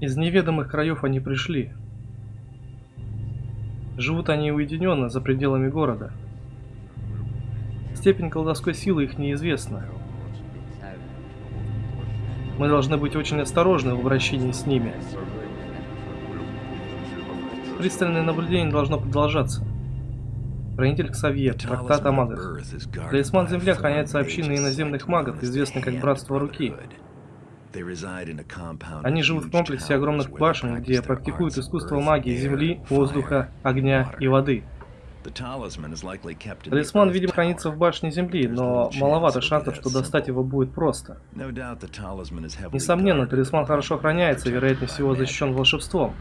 Из неведомых краев они пришли. Живут они уединенно, за пределами города. Степень колдовской силы их неизвестна. Мы должны быть очень осторожны в обращении с ними. Пристальное наблюдение должно продолжаться. Хранитель Ксавье, трактат о магах. Талисман Земли охраняется общиной иноземных магов, известной как Братство Руки. Они живут в комплексе огромных башен, где практикуют искусство магии земли, воздуха, огня и воды. Талисман, видимо, хранится в башне Земли, но маловато шансов, что достать его будет просто. Несомненно, талисман хорошо охраняется и, вероятнее всего, защищен волшебством.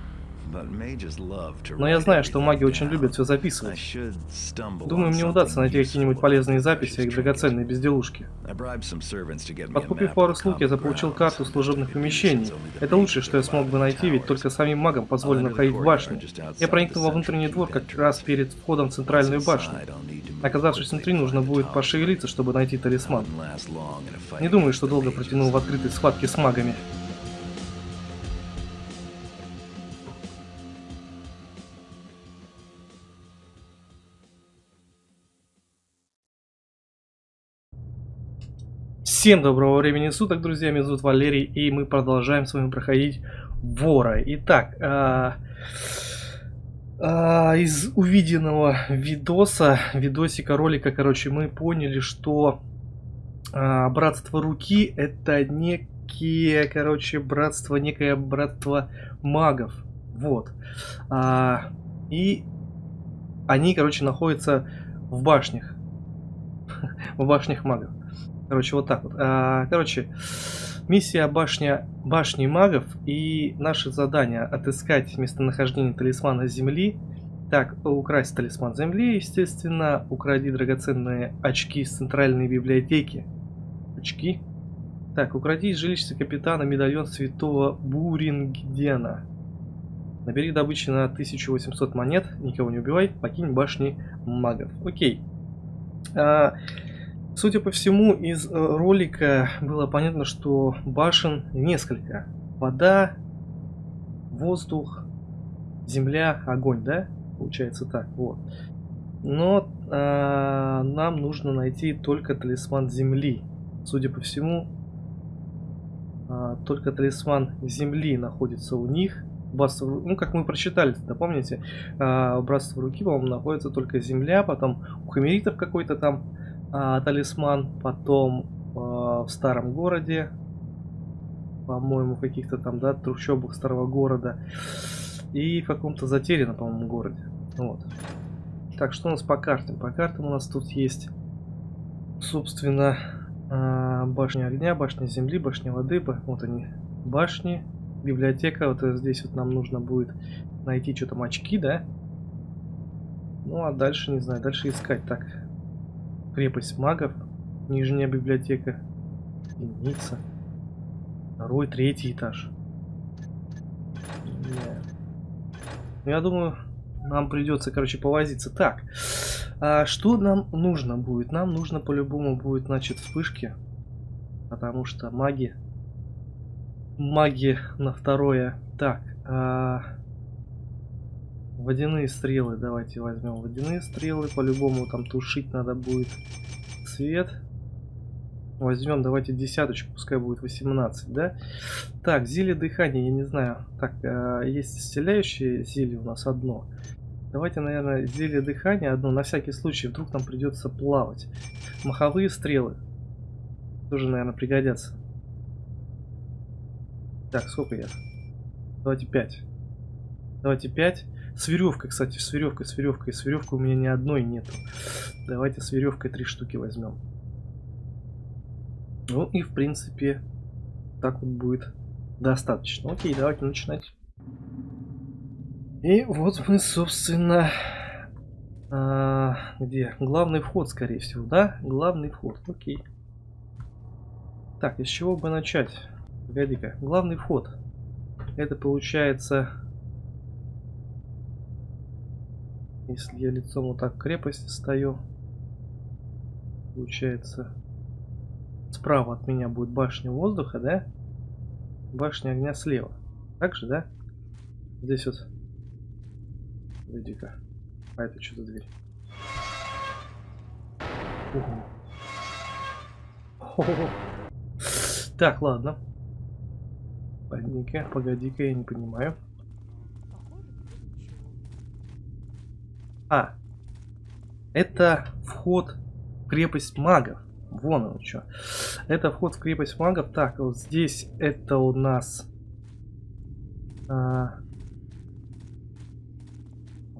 Но я знаю, что маги очень любят все записывать. Думаю, мне удастся найти какие-нибудь полезные записи и драгоценные безделушки. Подкупив пару слуг, я заполучил карту служебных помещений. Это лучшее, что я смог бы найти, ведь только самим магам позволено входить в башню. Я проникнул во внутренний двор как раз перед входом в центральную башню. Оказавшись внутри, нужно будет пошевелиться, чтобы найти талисман. Не думаю, что долго протянул в открытой схватке с магами. Всем доброго времени суток, друзья, меня зовут Валерий, и мы продолжаем с вами проходить Вора. Итак, а, а, из увиденного видоса, видосика, ролика, короче, мы поняли, что а, Братство Руки это некие, короче, братство, некое братство магов. Вот. А, и они, короче, находятся в башнях. в башнях магов. Короче, вот так вот. А, короче, миссия башня, башни магов и наше задание отыскать местонахождение талисмана Земли. Так, украсть талисман Земли, естественно. Укради драгоценные очки из центральной библиотеки. Очки? Так, укради из жилища капитана медальон святого Бурингдена. Набери добычи на 1800 монет, никого не убивай, покинь башни магов. Окей. А, Судя по всему, из э, ролика было понятно, что башен несколько. Вода, воздух, земля, огонь, да? Получается так, вот. Но э, нам нужно найти только талисман земли. Судя по всему, э, только талисман земли находится у них. Братство, ну, как мы прочитали, да, помните? Э, братство руки, по-моему, находится только земля, потом у хамеритов какой-то там а, талисман, потом а, в старом городе, по-моему, каких-то там, да, трущобах старого города, и в каком-то затерянном, по-моему, городе. Вот. Так, что у нас по картам? По картам у нас тут есть, собственно, а, башня огня, башня земли, башня воды, вот они, башни, библиотека, вот здесь вот нам нужно будет найти что там очки, да? Ну, а дальше, не знаю, дальше искать. Так, Крепость магов. Нижняя библиотека. Единица. Второй, третий этаж. Ну, я думаю, нам придется, короче, повозиться. Так, а что нам нужно будет? Нам нужно по-любому будет, значит, вспышки. Потому что маги... Маги на второе. Так, а... Водяные стрелы давайте возьмем. Водяные стрелы. По-любому там тушить надо будет свет. Возьмем, давайте десяточку, пускай будет 18, да? Так, зелье дыхания, я не знаю. Так, э, есть исцеляющее зелье у нас одно. Давайте, наверное, зелье дыхания одно, на всякий случай, вдруг нам придется плавать. Маховые стрелы. Тоже, наверное, пригодятся. Так, сколько я? Давайте 5. Давайте 5. С веревкой, кстати, с веревкой, с веревкой. С веревкой у меня ни одной нету. Давайте с веревкой три штуки возьмем. Ну и в принципе так вот будет достаточно. Окей, давайте начинать. И вот мы, собственно, а, где? Главный вход, скорее всего, да? Главный вход, окей. Так, из чего бы начать? Погоди-ка, главный вход. Это получается Если я лицом вот так к крепости стою, получается, справа от меня будет башня воздуха, да? Башня огня слева. Так же, да? Здесь вот. Иди-ка. А это что за дверь? Ого. Так, ладно. Погоди-ка, погоди-ка, я не понимаю. А, это вход в крепость магов. Вон он что. Это вход в крепость магов. Так, вот здесь это у нас... А...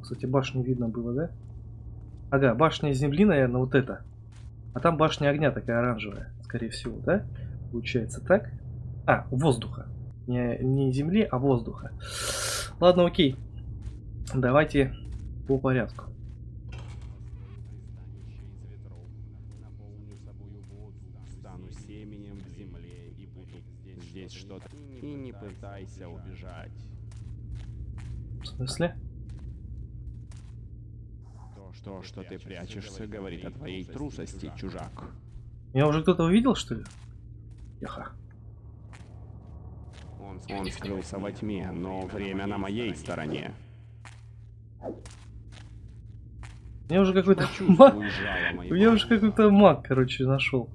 Кстати, башню видно было, да? Ага, башня земли, наверное, вот это. А там башня огня такая оранжевая, скорее всего, да? Получается так. А, воздуха. Не, не земли, а воздуха. Ладно, окей. Давайте по порядку. Стану семенем в земле и буду здесь что-то. И не пытайся убежать. В смысле? То, что, что ты прячешься, говорит о твоей трусости, чужак. Меня уже кто-то увидел, что ли? Яха. Он, он скрылся во тьме, но время на моей стороне. Мне уже какой-то маг... Я уже какой-то маг, короче, нашел.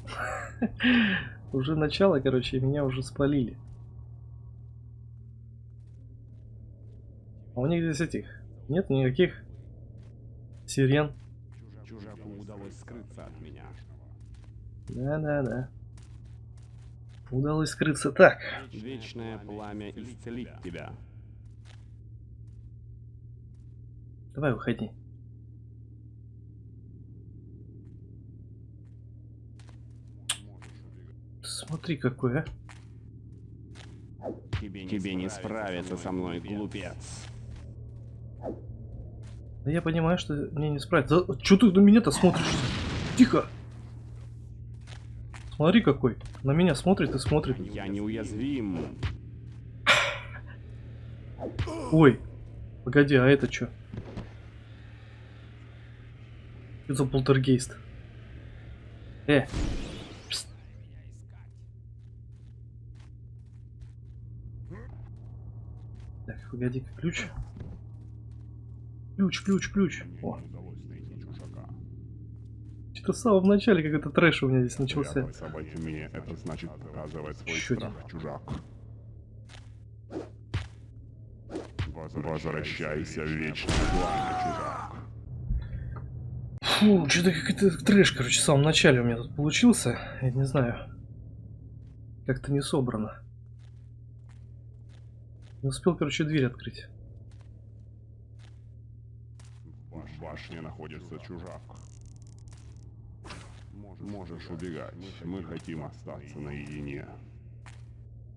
Уже начало, короче, меня уже спалили. А у них здесь этих нет никаких сирен. Чужаку удалось скрыться от меня. Да-да-да. Удалось скрыться. Так, Вечное пламя исцелит тебя. давай выходи. Смотри какой, а. Тебе, Тебе не справиться со мной, глупец. Да я понимаю, что мне не справиться. Че ты на меня-то смотришь? Тихо! Смотри какой. На меня смотрит и смотрит. Я неуязвим. Ой. Погоди, а это что? Это за полтергейст. Э. Пст. Так, погоди-ка, ключ. Ключ, ключ, ключ. О, что-то в самом начале какой-то трэш у меня здесь начался. Тьме, это значит показывать свой Чё страх, чужак. Возвращайся в вечное пламя, чужак. Фу, что-то какой-то трэш, короче, в самом начале у меня тут получился. Я не знаю. Как-то не собрано. Не успел, короче, дверь открыть. В башне находится чужак. Можешь убегать. Мы хотим остаться наедине.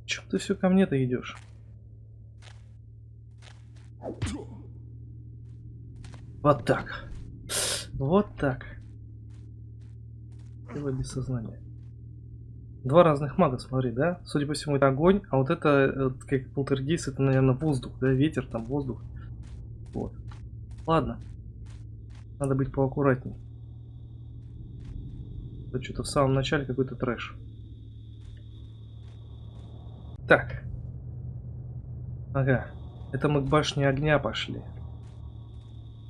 Чем ты все ко мне-то идешь? Вот так. Вот так. Его без сознания. Два разных мага, смотри, да? Судя по всему, это огонь, а вот это, э, как полтергейст, это, наверное, воздух, да? Ветер, там, воздух. Вот. Ладно. Надо быть поаккуратней. Это что-то в самом начале какой-то трэш. Так. Ага. Это мы к башне огня пошли.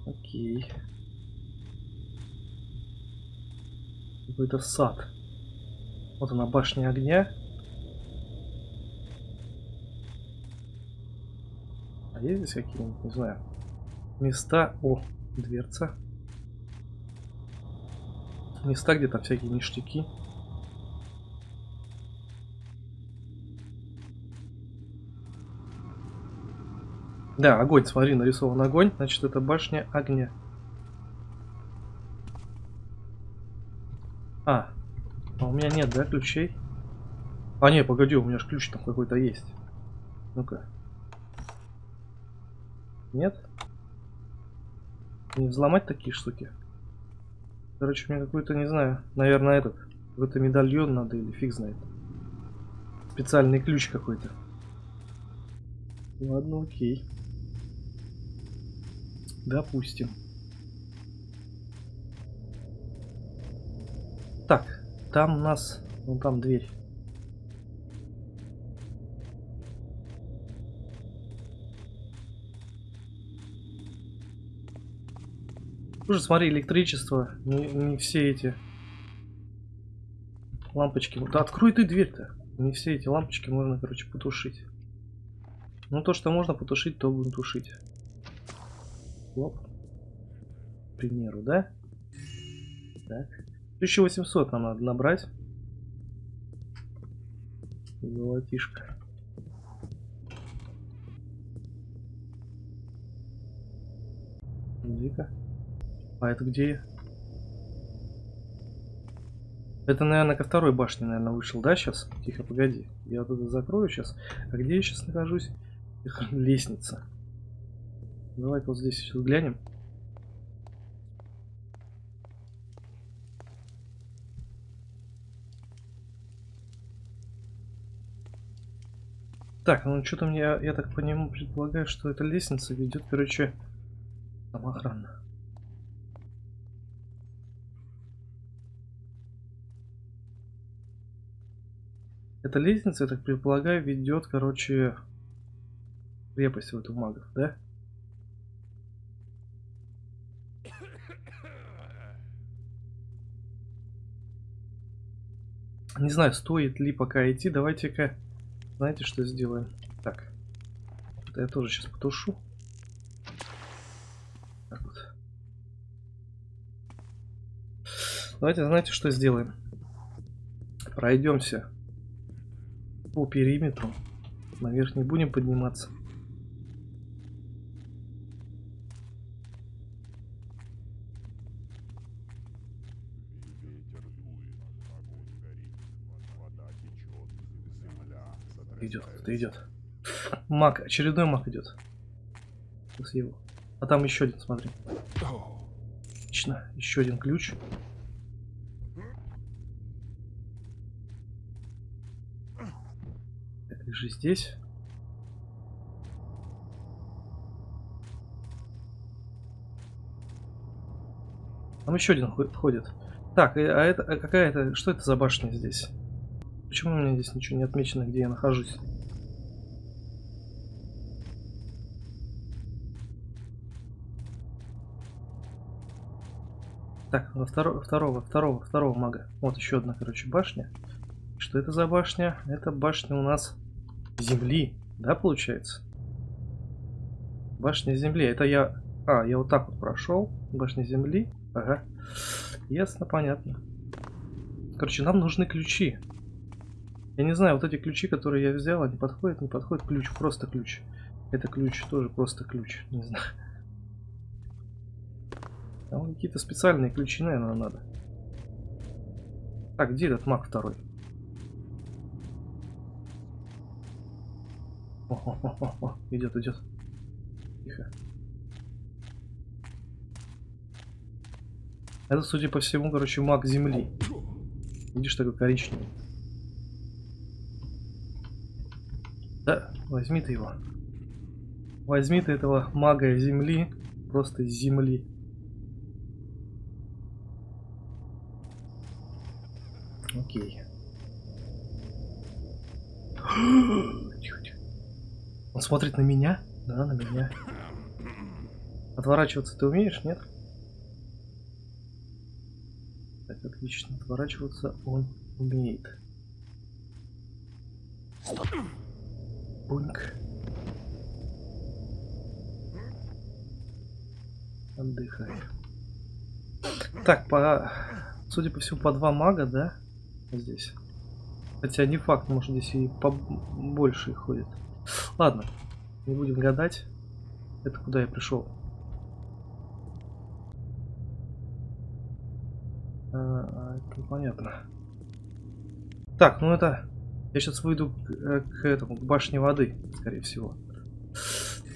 Окей. Какой-то сад. Вот она, башня огня. А есть здесь какие-нибудь, не знаю, места... О, дверца. Места, где там всякие ништяки. Да, огонь, смотри, нарисован огонь, значит это башня огня. А, а у меня нет, да, ключей? А, не, погоди, у меня же ключ там какой-то есть. Ну-ка. Нет? Не взломать такие штуки? Короче, мне какой-то, не знаю, наверное, этот. Какой-то медальон надо или фиг знает. Специальный ключ какой-то. Ладно, окей. Допустим. Так, там у нас... ну там дверь. Уже смотри, электричество. Не, не все эти лампочки. Да открой ты дверь-то. Не все эти лампочки можно, короче, потушить. Ну, то, что можно потушить, то будем тушить. Лоп. К примеру, да? Так. 1800 нам надо набрать. Золотишко. Иди-ка. А это где? Это, наверное, ко второй башне, наверное, вышел, да, сейчас? Тихо, погоди. Я вот это закрою сейчас. А где я сейчас нахожусь? Лестница. Давай-ка вот здесь сейчас глянем. Так, ну что-то мне, я так по нему предполагаю, что эта лестница ведет, короче, там охрана. Эта лестница, я так предполагаю, ведет, короче, крепость в эту магов, да? Не знаю, стоит ли пока идти. Давайте-ка, знаете, что сделаем? Так, это я тоже сейчас потушу. Так вот. Давайте, знаете, что сделаем? Пройдемся по периметру. Наверх не будем подниматься. Ветер дует, огонь горит, вода течет, земля Идет, кто-то идет. Маг, очередной маг идет. Сейчас его. А там еще один, смотри. Отлично, еще один ключ. Так, лежи здесь. Там еще один хо- входит. Так, э, а это а какая это? Что это за башня здесь? Почему у меня здесь ничего не отмечено, где я нахожусь? Так, на второго, второго, второго, второго мага. Вот еще одна, короче, башня. Что это за башня? Это башня у нас земли, да, получается? Башня земли. Это я... А, я вот так вот прошел. Башня земли. Ага. Ясно, понятно. Короче, нам нужны ключи. Я не знаю, вот эти ключи, которые я взял, они подходят, не подходят. Ключ, просто ключ. Это ключ, тоже просто ключ. Не знаю. Там какие-то специальные ключи, наверное, надо. Так, где этот маг второй? О, идет, идет. Тихо. Это, судя по всему, короче, маг земли. Видишь, такой коричневый. Да, возьми ты его. Возьми ты этого мага земли. Просто земли. Окей. Тихо, тихо. Он смотрит на меня? Да, на меня. Отворачиваться ты умеешь, нет? Так, отлично. Отворачиваться он умеет. Буньк. Отдыхай. Так, по... Судя по всему, по два мага, да? Здесь. Хотя не факт, может здесь и побольше их ходит. Ладно, не будем гадать. Это куда я пришел? А, это понятно. Так, ну это... Я сейчас выйду к, э, к этому, к башне воды, скорее всего.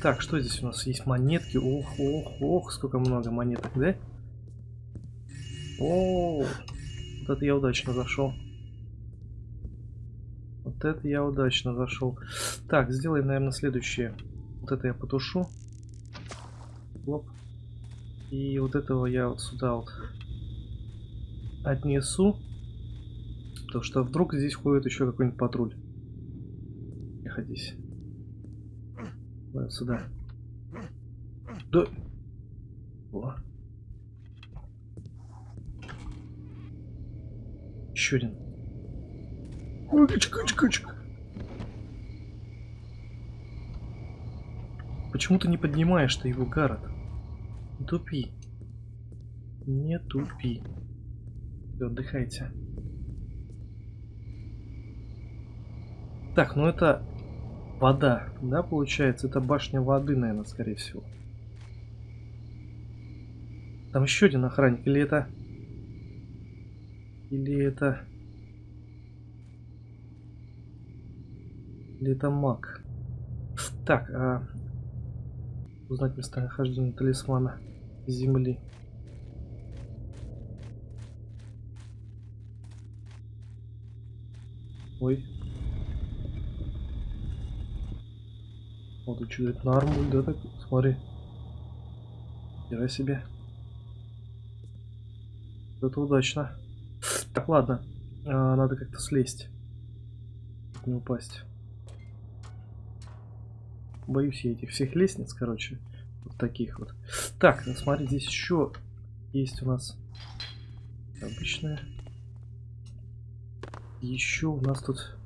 Так, что здесь у нас есть? Монетки. Ох, ох, ох, сколько много монеток, да? О, вот это я удачно зашел. Вот это я удачно зашел. Так, сделаем, наверное, следующее. Вот это я потушу. Лоп. И вот этого я вот сюда вот отнесу. Потому что вдруг здесь ходит еще какой-нибудь патруль. Находись. Вот сюда. Да. О. Еще один. Почему ты не поднимаешь ты его, город? Не тупи. Не тупи. Отдыхайте. Так, ну это вода, да, получается? Это башня воды, наверное, скорее всего. Там еще один охранник, или это... Или это... Или это маг? Так, а... Узнать местонахождение талисмана земли. Ой. Вот что, это на армуль, да, так? Смотри. Хера себе. Это удачно. Так, ладно. А, надо как-то слезть. Не упасть. Боюсь я этих всех лестниц, короче. Вот таких вот. Так, ну смотри, здесь еще есть у нас обычная. Еще у нас тут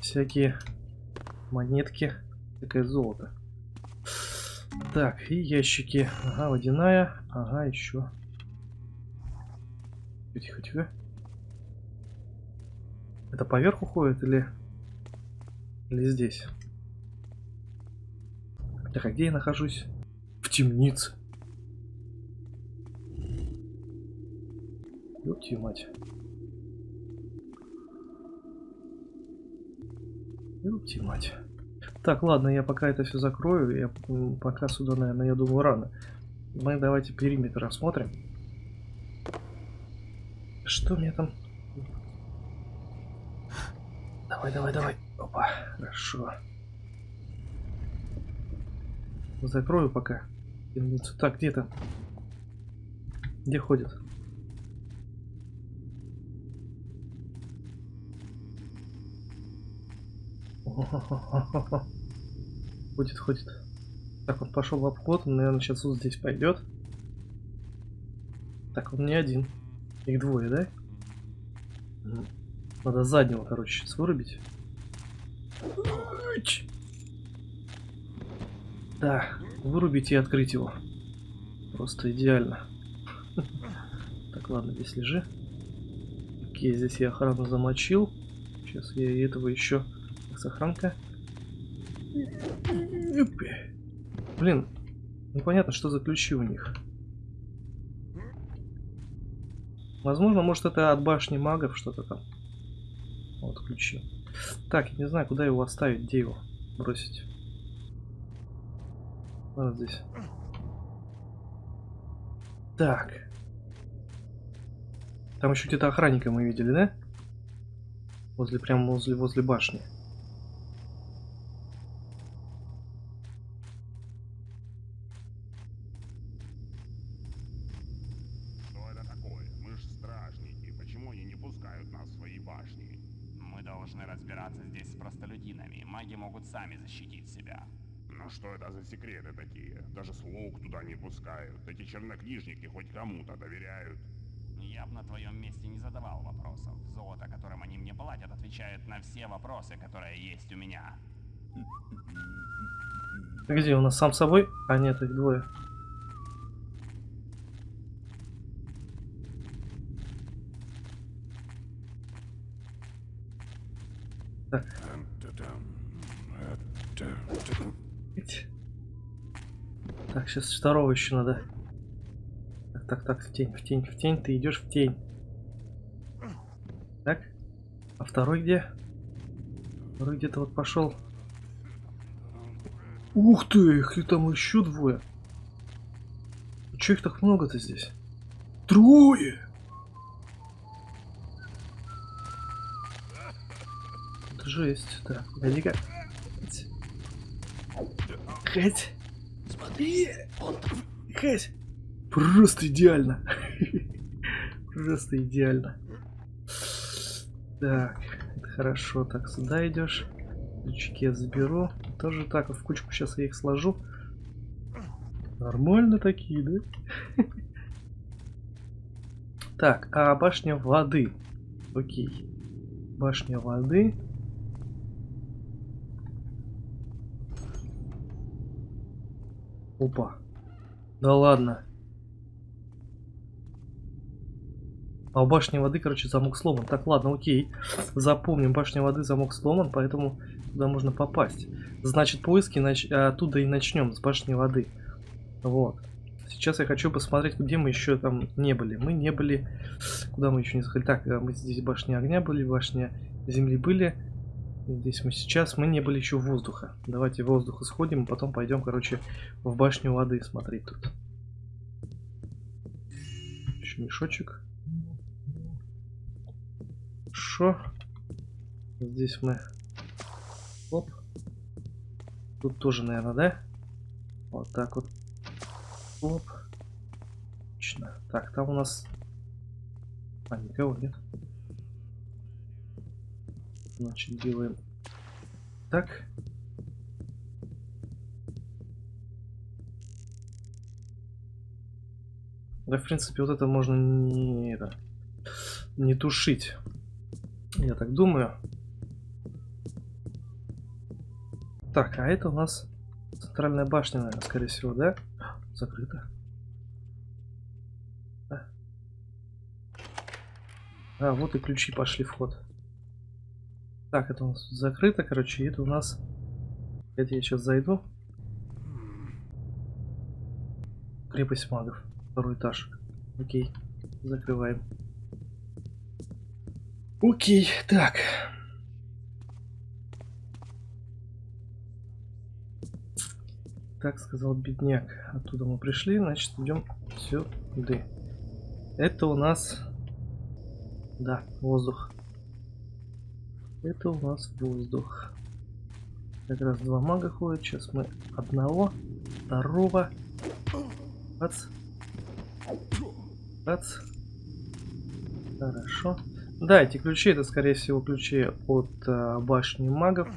всякие монетки. Такое золото. Так, и ящики. Ага, водяная. Ага, еще. Тихо, тихо. Это поверху ходит или... Или здесь? Так, а где я нахожусь? В темнице. Ёпти мать. Ёпти мать. Так, ладно, я пока это все закрою. Я пока сюда, наверное, я думаю, рано. Мы давайте периметр осмотрим. Что мне там? Давай, давай, давай. Опа, хорошо. Закрою пока. Так, где то Где ходит? Ходит, ходит. Так, он пошел в обход, он, наверное, сейчас вот здесь пойдет. Так, он не один. Их двое, да? Надо заднего, короче, сейчас вырубить. Да, вырубить и открыть его. Просто идеально. Так, ладно, здесь лежи. Окей, здесь я охрану замочил. Сейчас я и этого еще... Сохранка. Блин, непонятно, что за ключи у них. Возможно, может это от башни магов что-то там. Вот ключи. Так, я не знаю, куда его оставить, где его бросить. Вот здесь. Так. Там еще где-то охранника мы видели, да? Возле, прямо возле, возле башни. Что это такое? Мы ж стражники. Почему они не пускают нас в свои башни? Мы должны разбираться здесь с простолюдинами. Маги могут сами защитить себя. Но что это за секреты такие? Даже слуг туда не пускают. Эти чернокнижники хоть кому-то доверяют. Я бы на твоем месте не задавал вопросов. Золото, которым они мне платят, отвечает на все вопросы, которые есть у меня. Где у нас сам собой? А нет, их двое. Так. Так, сейчас второго еще надо. Так, так, так, в тень, в тень, в тень, ты идешь в тень. Так. А второй где? Где-то вот пошел. Ух ты, их и там еще двое. Че их так много-то здесь? Трое! Это жесть. Так, погоди-ка. Хать. Смотри. Хать. Просто идеально. Просто идеально. Так, хорошо. Так, сюда идешь. Ключики я заберу. Тоже так, в кучку сейчас я их сложу. Нормально такие, да? Так, а башня воды. Окей. Башня воды. Опа. Да ладно. А у башни воды, короче, замок сломан. Так, ладно, окей. Запомним, башня воды, замок сломан, поэтому туда можно попасть. Значит, поиски нач... оттуда и начнем, с башни воды. Вот. Сейчас я хочу посмотреть, где мы еще там не были. Мы не были... Куда мы еще не заходили? Так, э, мы здесь башня огня были, башня земли были. Здесь мы сейчас, мы не были еще воздуха. Давайте в воздух сходим, а потом пойдем, короче, в башню воды смотреть тут. Еще мешочек. Хорошо. Здесь мы... Оп. Тут тоже, наверное, да? Вот так вот. Оп. Отлично. Так, там у нас... А, никого нет. Значит, делаем так. Да, в принципе, вот это можно не, не тушить. Я так думаю. Так, а это у нас центральная башня, наверное, скорее всего, да? Закрыто. А, вот и ключи пошли в ход. Так, это у нас закрыто, короче, это у нас... Это я сейчас зайду. Крепость магов. Второй этаж. Окей. Закрываем. Окей, так. Так сказал бедняк. Оттуда мы пришли, значит идем сюда. Это у нас... Да, воздух. Это у нас воздух. Как раз два мага ходят. Сейчас мы одного, второго. Бац. Бац. Хорошо. Да, эти ключи, это скорее всего ключи от э, башни магов.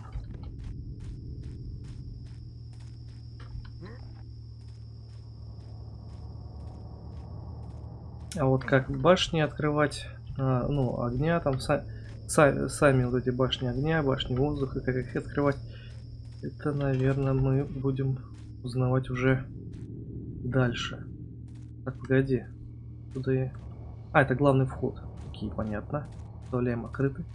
А вот как башни открывать, а, ну, огня там, са са сами вот эти башни огня, башни воздуха, как их открывать, это, наверное, мы будем узнавать уже дальше. Так, погоди. Туда я... А, это главный вход. Окей, понятно. Оставляем открытый.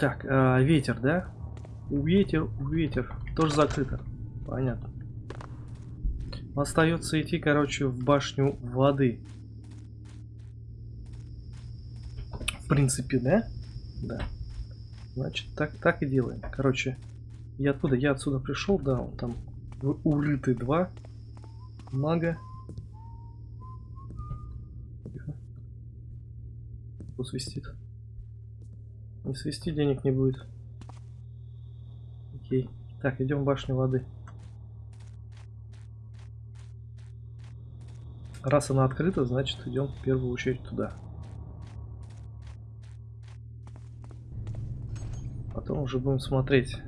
Так, а, ветер, да? Ветер, ветер. Тоже закрыто. Понятно. Остается идти, короче, в башню воды. В принципе, да? Да. Значит, так, так и делаем. Короче, я оттуда, я отсюда пришел, да, он там урыты два мага. Тихо. Кто свистит? Не свисти, денег не будет. Окей. Так, идем в башню воды. Раз она открыта, значит идем в первую очередь туда. Потом уже будем смотреть.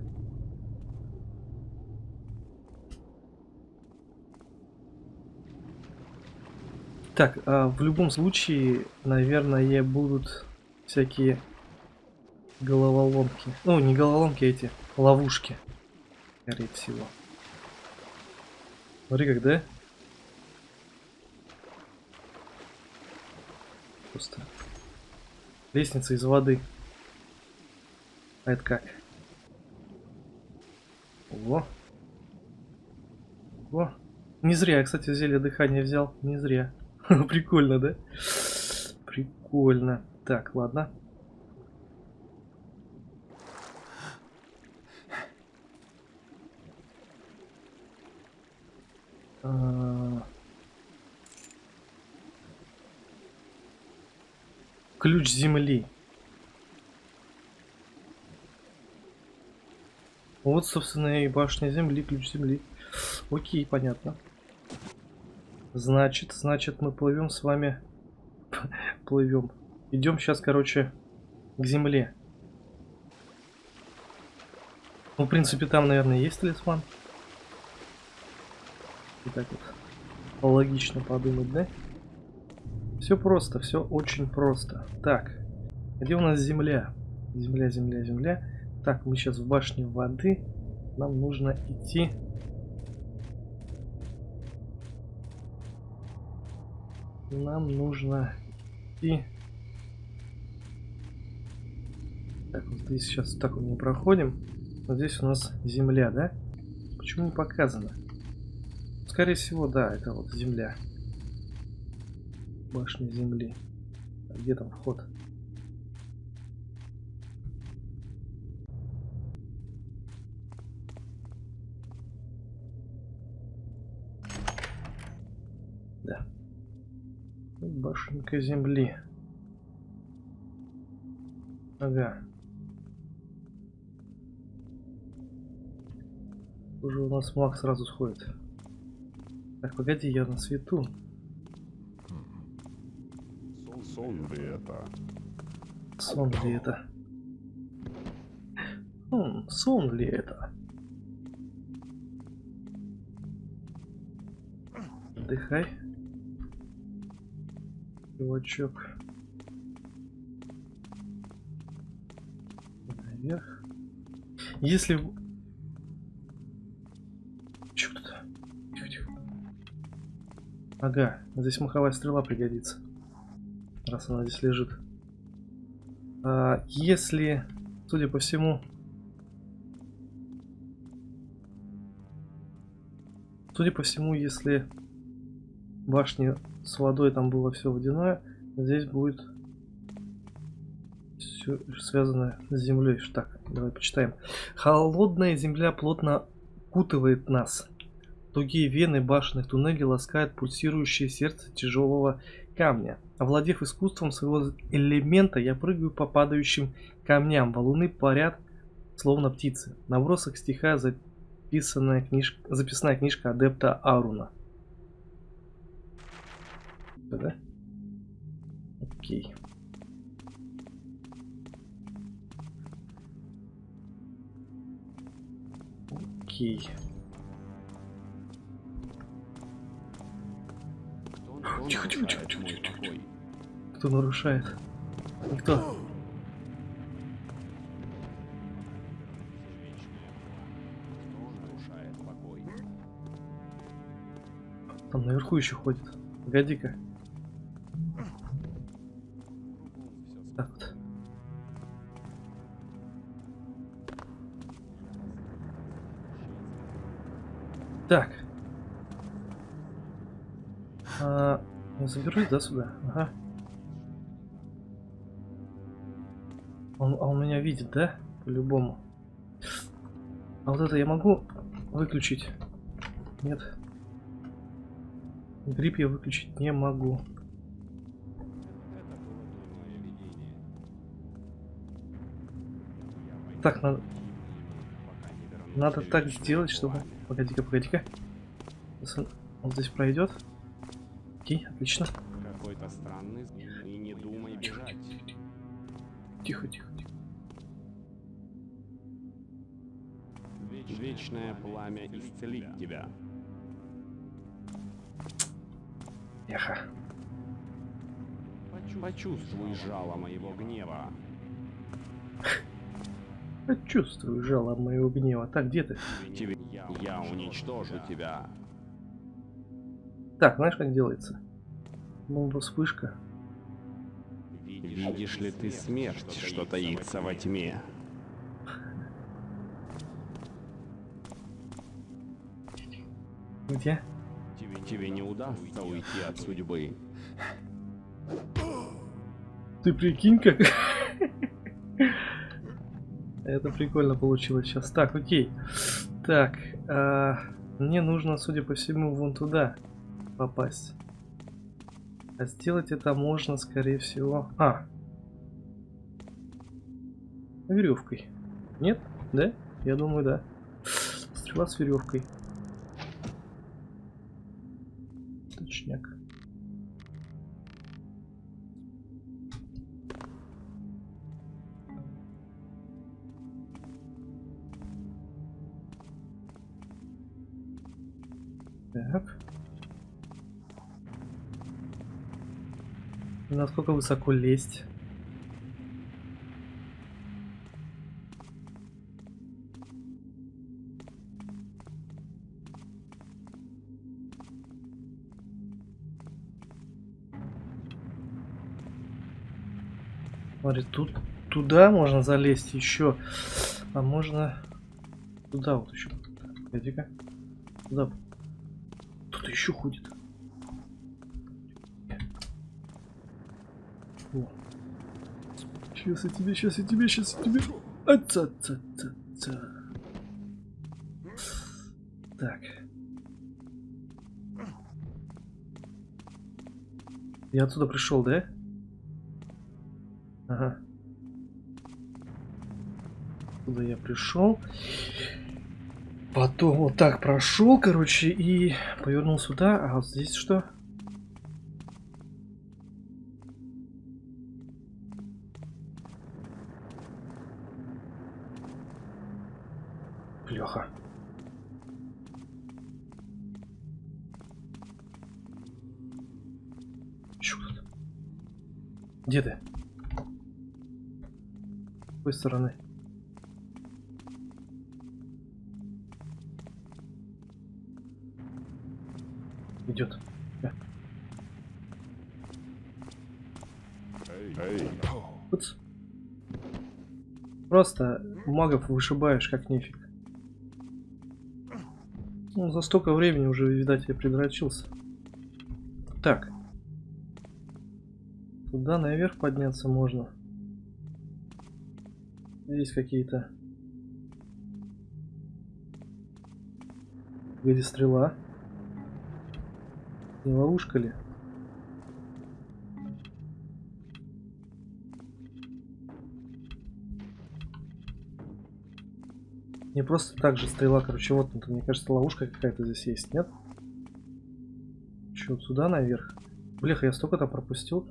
Так, а в любом случае, наверное, будут всякие головоломки. Ну, не головоломки, а эти ловушки. Скорее всего. Смотри, как, да? Просто. Лестница из воды. А это как? Ого. Ого. Не зря я, кстати, зелье дыхания взял. Не зря. Прикольно, да? Прикольно. Так, ладно. А. Ключ земли. Вот, собственно, и башня земли, ключ земли. Окей, понятно. Значит, значит, мы плывем с вами. плывем. Идем сейчас, короче, к земле. Ну, в принципе, там, наверное, есть талисман. И так вот логично подумать, да? Все просто, все очень просто. Так, где у нас земля? Земля, земля, земля. Так, мы сейчас в башне воды. Нам нужно идти. Нам нужно идти. Так, вот здесь сейчас так вот мы проходим. Вот здесь у нас земля, да? Почему не показано? Скорее всего, да, это вот земля. Башня земли. А где там вход? Да. Башенка земли. Ага. Уже у нас маг сразу сходит. Так, погоди, я на свету. Сон, ли это? Сон ли это? Хм, сон ли это? Отдыхай. Чувачок. Наверх. Если... Чё тут? Ага, здесь маховая стрела пригодится. Раз она здесь лежит. А, если, судя по всему... Судя по всему, если башни с водой там было все водяное, здесь будет все связано с землей. Так, давай почитаем. Холодная земля плотно кутывает нас. Тугие вены башенных туннелей ласкают пульсирующее сердце тяжелого камня. Овладев искусством своего элемента, я прыгаю по падающим камням. Валуны парят, словно птицы. Набросок стиха записанная книжка, записная книжка адепта Аруна. Да? Окей. Окей. Тихо, тихо, тихо, тихо, тихо, покой? Кто нарушает? Никто. Там наверху еще ходит. Погоди-ка. Так. А, я заберусь, да, сюда? Ага. Он, а он меня видит, да? По-любому. А вот это я могу выключить? Нет. Грипп я выключить не могу. Так, надо, надо так сделать, чтобы... Погоди-ка, погоди-ка. Он, здесь пройдет. Окей, отлично. Какой-то странный и не думай бежать. Тихо, тихо, тихо. Вечное пламя исцелит тебя. Эхо. Почувствуй жало моего гнева. Почувствую жало моего гнева. Так, где ты? Тебе я уничтожу тебя. Так, знаешь, как делается? Бомба вспышка. Видишь ли ты смерть, что таится во тьме? Где? Тебе, тебе не удастся уйти от судьбы. Ты прикинь, как... Это прикольно получилось сейчас. Так, окей. Так, а, мне нужно, судя по всему, вон туда попасть. А сделать это можно, скорее всего... А! Веревкой. Нет? Да? Я думаю, да. Стрела с веревкой. Насколько высоко лезть? Смотри, тут туда можно залезть еще, а можно туда вот еще. Погоди-ка. Туда. Тут еще ходит. О. Сейчас я тебе, сейчас я тебе, сейчас я тебе. Аца, ца, ца, ца. Так. Я отсюда пришел, да? Ага. Туда я пришел. Потом вот так прошел, короче, и повернул сюда. А вот здесь что? Стороны? Идет. Эй, Уц. Просто магов вышибаешь как нефиг. Ну, за столько времени уже, видать, я предрочился. Так. Туда наверх подняться можно. Здесь какие-то... Где стрела? Не ловушка ли? Не просто так же стрела, короче, вот, мне кажется, ловушка какая-то здесь есть, нет? Че, сюда наверх? Бляха, я столько-то пропустил.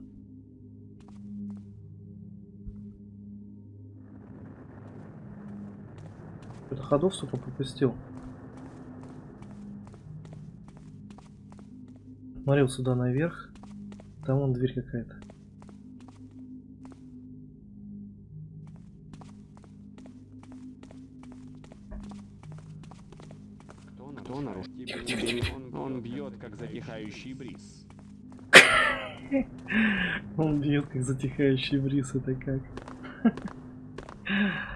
Ходов, сука, пропустил. Смотрел сюда наверх. Там вон дверь какая-то. Кто нарушил? Тихо, тихо, тихо, тихо. Он, он бьет, как затихающий бриз. Он бьет как затихающий бриз, это как?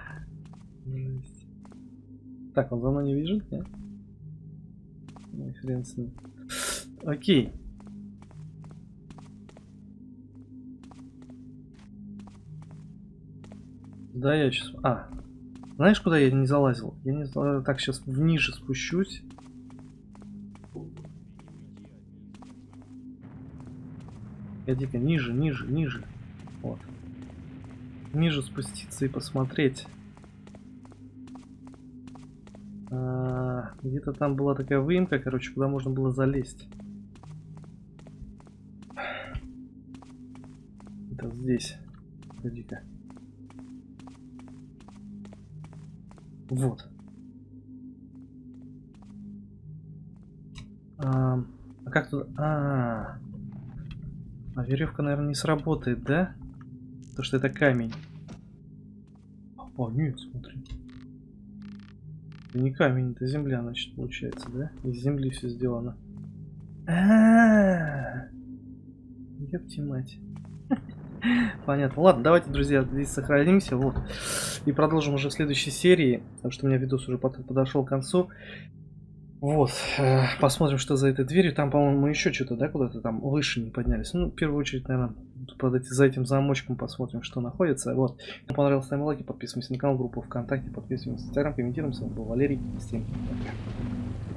Так, он за мной не бежит, нет? Ну, хрен с ним. Окей. Да, я сейчас... А, знаешь, куда я не залазил? Я не знаю, так сейчас вниже спущусь. Погоди-ка, ниже, ниже, ниже. Вот. Ниже спуститься и посмотреть. Где-то там была такая выемка, короче, куда можно было залезть. Это здесь. Погоди-ка. Вот. А, а как тут... А, -а, -а. А веревка, наверное, не сработает, да? Потому что это камень. О, нет, смотри. Не камень, это земля, значит, получается, да? Из земли все сделано. А, -а, мать. Понятно. Ладно, давайте, друзья, здесь сохранимся, вот. И продолжим уже в следующей серии, потому что у меня видос уже под- подошел к концу. Вот, э, посмотрим, что за этой дверью. Там, по-моему, мы еще что-то, да, куда-то там выше не поднялись. Ну, в первую очередь, наверное, под эти, за этим замочком посмотрим, что находится. Вот. Если понравилось, ставим лайки, подписываемся на канал, группу ВКонтакте, подписываемся в Инстаграм, комментируем. С вами был Валерий. Всем пока.